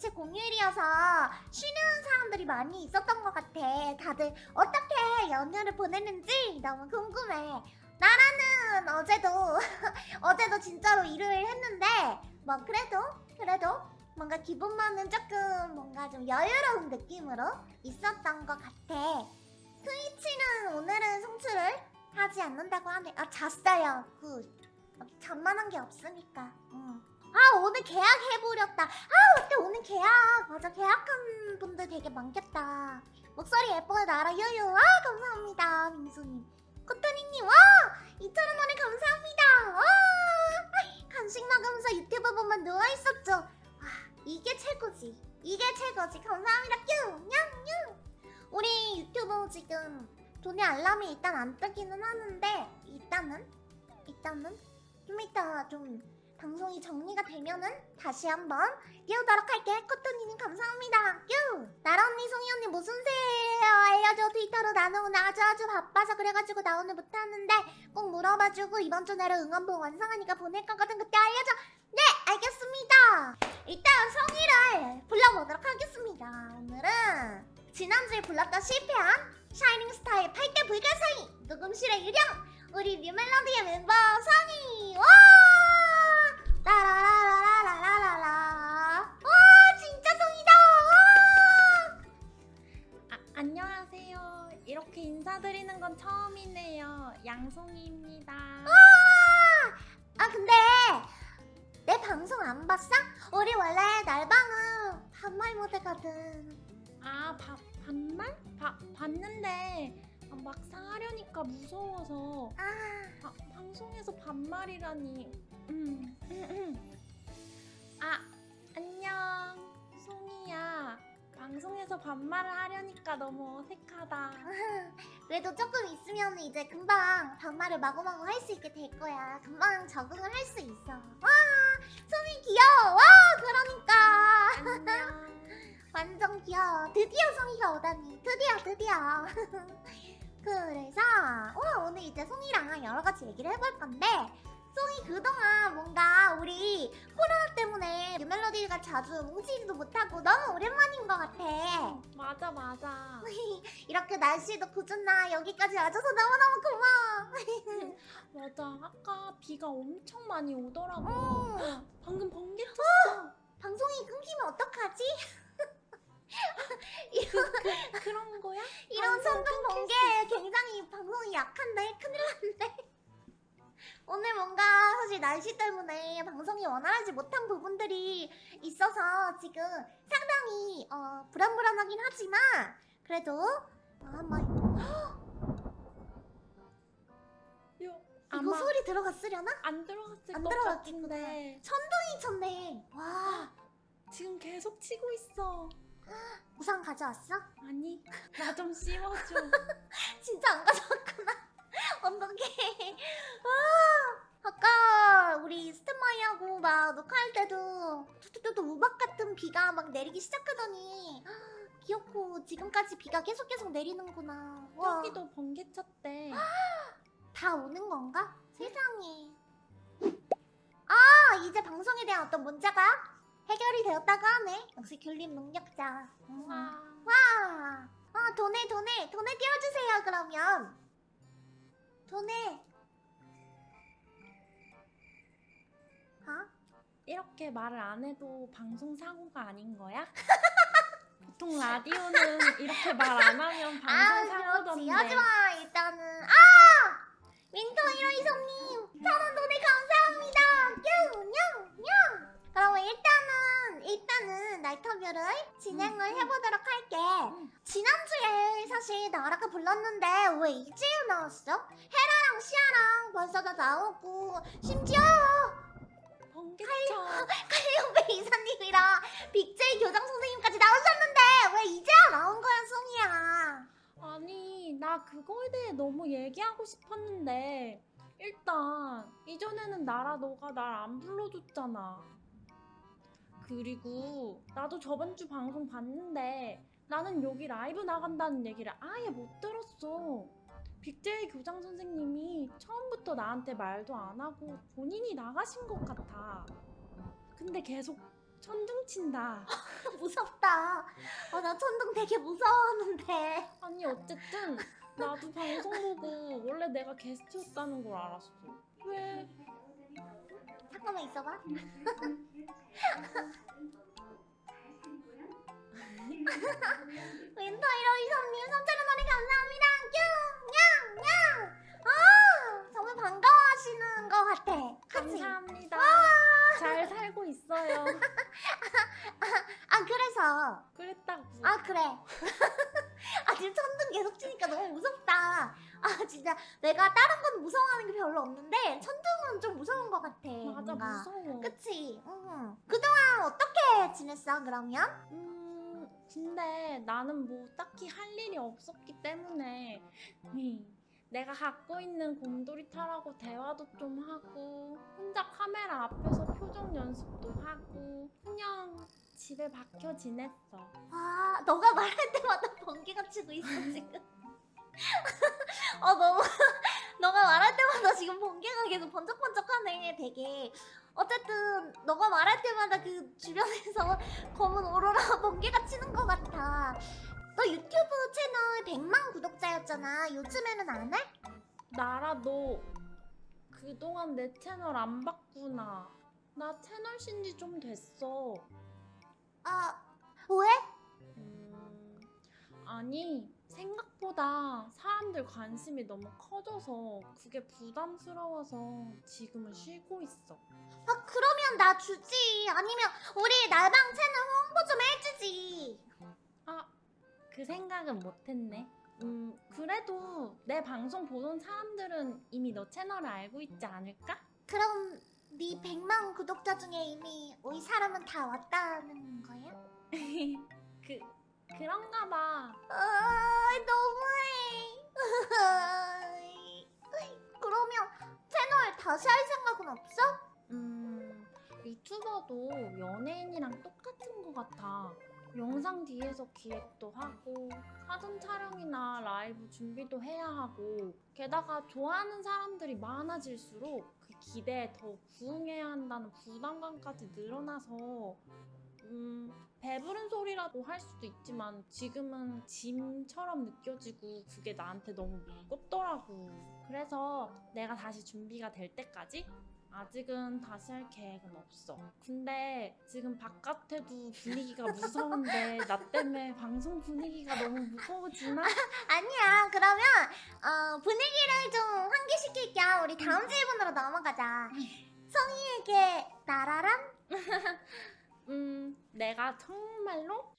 대체 공휴일이어서 쉬는 사람들이 많이 있었던 것 같아. 다들 어떻게 연휴를 보냈는지 너무 궁금해. 나라는 어제도 어제도 진짜로 일을 했는데 뭐 그래도 그래도 뭔가 기분만은 조금 뭔가 좀 여유로운 느낌으로 있었던 것 같아. 트위치는 오늘은 송출을 하지 않는다고 하네. 아 잤어요. 굿. 잠만 한 게 없으니까. 응. 아 오늘 계약 해버렸다. 아 어때 오늘 계약. 맞아 계약한 분들 되게 많겠다. 목소리 예뻐요 나라 유유. 아 감사합니다 민수님. 코토니님 와 2,000원에 감사합니다. 와 간식 먹으면서 유튜브 보면 누워있었죠. 와 이게 최고지. 이게 최고지. 감사합니다. 뀨! 냥냥! 우리 유튜브 지금 돈의 알람이 일단 안 뜨기는 하는데 일단은 일단은 좀 이따 좀 방송이 정리가 되면은 다시 한번 띄우도록 할게. 코토니님 감사합니다. 뀨! 나라 언니 송이 언니 무슨 새해예요? 알려줘. 트위터로 오늘 아주 아주 바빠서 그래가지고 나 오늘 못하는데 꼭 물어봐주고 이번 주 내로 응원봉 완성하니까 보낼 거거든. 그때 알려줘. 네 알겠습니다. 일단 성이를 불러보도록 하겠습니다. 오늘은 지난주에 불렀던 실패한 샤이닝 스타의 8대 불가사의 녹음실의 유령 우리 뉴멜로디의 멤버 성이! 와 라라라라라라라라 와 진짜 성이다 와 아, 안녕하세요. 이렇게 인사드리는 건 처음이네요. 양송이입니다. 아 근데 내 방송 안 봤어? 우리 원래 날방은 반말 모드거든 아, 바, 반말? 바, 봤는데 아, 막상 하려니까 무서워서 아 바, 방송에서 반말이라니. 음, 음, 음. 아, 안녕. 송이야. 방송에서 반말을 하려니까 너무 어색하다. 그래도 조금 있으면 이제 금방 반말을 마구마구 할 수 있게 될 거야. 금방 적응을 할 수 있어. 와, 소미 귀여워. 와, 그러니까. 안녕. 완전 귀여워. 드디어 송이가 오다니. 드디어, 드디어. 그래서 어, 오늘 이제 송이랑 여러 가지 얘기를 해볼 건데 송이 그동안 뭔가 우리 코로나 때문에 뉴멜로디가 자주 뭉치지도 못하고 너무 오랜만인 것 같아. 맞아, 맞아. 이렇게 날씨도 굳었나 여기까지 와줘서 너무너무 고마워. 맞아. 아까 비가 엄청 많이 오더라고. 어, 방금 번개 쳤어. 방송이 끊기면 어떡하지? 그, 그런 거야? 이런 끊길 번개 굉장히 방송이 약한데 큰일 났네. 오늘 뭔가 사실 날씨 때문에 방송이 원활하지 못한 부분들이 있어서 지금 상당히 어, 불안불안하긴 하지만 그래도 어, 한번 요, 이거 소리 들어갔으려나? 안 들어갔을 안것 들어갔겠구나. 천둥이 쳤네. 와 지금 계속 치고 있어. 우산 가져왔어? 아니, 나 좀 씌워줘. 진짜 안 가져왔구나. 어떡해. 아, 아까 우리 스탠바이하고 막 녹화할 때도 뚜뚜뚜 우박 같은 비가 막 내리기 시작하더니 아, 귀엽고 지금까지 비가 계속 계속 내리는구나. 와, 여기도 번개 쳤대. 다 오는 건가? 세상에. 아, 이제 방송에 대한 어떤 문제가 해결이 되었다고 하네. 역시 귤림 능력자. 음. 와, 와! 아, 돈에, 돈에, 돈에 띄워주세요, 그러면. 돈에. 어? 이렇게 말을 안 해도 방송 사고가 아닌 거야? 보통 라디오는 이렇게 말 안 하면 아, 방송 그렇지. 사고던데. 하지마, 일단은. 아! 윈터 히로이성님, 천원 돈에 감사합니다. 뀨, 냥, 냥. 그러면 일단은, 일단은 나이터뷰를 진행을 음, 음. 해보도록 할게. 음. 지난주에 사실 나라가 불렀는데 왜 이제 나왔어? 헤라랑 시아랑 벌써 다 나오고 심지어 번개 쳐. 칼리오베 이사님이랑 빅제이 교장 선생님까지 나오셨는데 왜 이제야 나온 거야 송이야 아니, 나 그거에 대해 너무 얘기하고 싶었는데 일단 이전에는 나라 너가 날 안 불러줬잖아. 그리고 나도 저번 주 방송 봤는데 나는 여기 라이브 나간다는 얘기를 아예 못 들었어. 빅제이 교장 선생님이 처음부터 나한테 말도 안 하고 본인이 나가신 것 같아. 근데 계속 천둥 친다. 무섭다. 어, 나 천둥 되게 무서웠는데. 아니 어쨌든 나도 방송 보고 원래 내가 게스트였다는 걸 알았어. 왜? 잠깐만 있어봐. 윈터이러 이성님 3천원 원에 감사합니다. 뀨! 무서워하는 게 별로 없는데 천둥은 좀 무서운 것 같아. 맞아 뭔가. 무서워. 그치? 응. 그동안 어떻게 지냈어 그러면? 음, 근데 나는 뭐 딱히 할 일이 없었기 때문에 음, 내가 갖고 있는 곰돌이 털하고 대화도 좀 하고 혼자 카메라 앞에서 표정 연습도 하고 그냥 집에 박혀 지냈어. 아 너가 말할 때마다 번개가 치고 있어 지금. 어 너무 너가 말할 때마다 지금 번개가 계속 번쩍번쩍하네 되게. 어쨌든 너가 말할 때마다 그 주변에서 검은 오로라 번개가 치는 것 같아. 너 유튜브 채널 100만 구독자였잖아. 요즘에는 안 해? 나라 너 그동안 내 채널 안 봤구나. 나 채널 신지 좀 됐어. 아 왜? 음, 아니 생각보다 사람들 관심이 너무 커져서 그게 부담스러워서 지금은 쉬고 있어. 아 그러면 나 주지. 아니면 우리 날방 채널 홍보 좀 해주지. 아, 그 생각은 못했네. 음, 그래도 내 방송 보는 사람들은 이미 너 채널을 알고 있지 않을까? 그럼 네 100만 구독자 중에 이미 우리 사람은 다 왔다는 거야? 그 그런가 봐. 아 너무해. 그러면 채널 다시 할 생각은 없어? 음, 유튜버도 연예인이랑 똑같은 것 같아. 영상 뒤에서 기획도 하고, 사전 촬영이나 라이브 준비도 해야 하고, 게다가 좋아하는 사람들이 많아질수록 그 기대에 더 부응해야 한다는 부담감까지 늘어나서, 음, 배부른 소리라도 할 수도 있지만 지금은 짐처럼 느껴지고 그게 나한테 너무 무겁더라고. 그래서 내가 다시 준비가 될 때까지 아직은 다시 할 계획은 없어. 근데 지금 바깥에도 분위기가 무서운데 나 때문에 방송 분위기가 너무 무거워지나? 아니야. 그러면 어, 분위기를 좀 환기시킬 겸 우리 다음 질문으로 넘어가자. 성희에게 나라란? 음, 내가 정말로